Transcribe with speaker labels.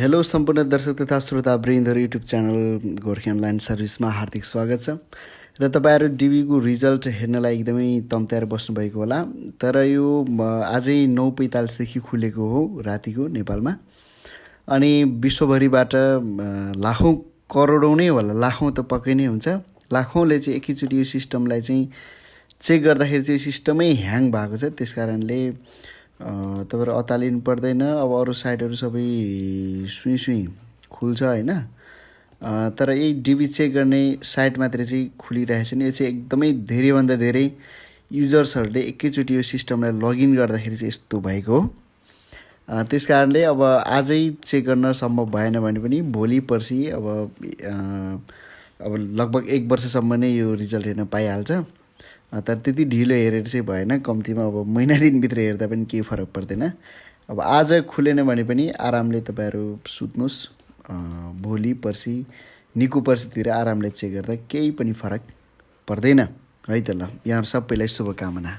Speaker 1: Hello सम्पूर्ण दर्शक तथा श्रोता वृन्दहरू युट्युब च्यानल गोर्खे अनलाइन सर्भिसमा हार्दिक स्वागत छ। र तपाईँहरू डिबीको रिजल्ट हेर्नलाई एकदमै तम्त्याएर बस्नुभएको होला। तर यो आजै नौ पैँतालिसदेखि खुलेको हो रातिको नेपालमा। अनि विश्वभरिबाट लाखौँ करोडौँ नै होला लाखौँ त पक्कै नै हुन्छ। लाखौँले चाहिँ एकैचोटि यो सिस्टमलाई चाहिँ चेक गर्दाखेरि चाहिँ सिस्टमै ह्याङ भएको छ। त्यस कारणले तपाईँहरू अतालिनु पर्दैन अब अरू साइटहरू सबै सुई सुई खुल्छ होइन। तर यही डिबी चेक गर्ने साइट मात्रै चाहिँ खुलिरहेको नि। यो चाहिँ एकदमै धेरैभन्दा धेरै युजर्सहरूले एकैचोटि यो सिस्टमलाई लगइन गर्दाखेरि चाहिँ यस्तो भएको हो। त्यस कारणले अब आजै चेक गर्न सम्भव भएन भने पनि भोलि पर्सि अब अब लगभग एक वर्षसम्म नै यो रिजल्ट हेर्न पाइहाल्छ। तर त्यति ढिलो हेरेर चाहिँ भएन। कम्तीमा अब महिना दिनभित्र हेर्दा पनि केही फरक पर्दैन। अब आज खुलेन भने पनि आरामले तपाईँहरू सुत्नुहोस्। भोलि पर्सि निको पर्सितिर आरामले चेक गर्दा केही पनि फरक पर्दैन। है त ल यहाँ सबैलाई शुभकामना।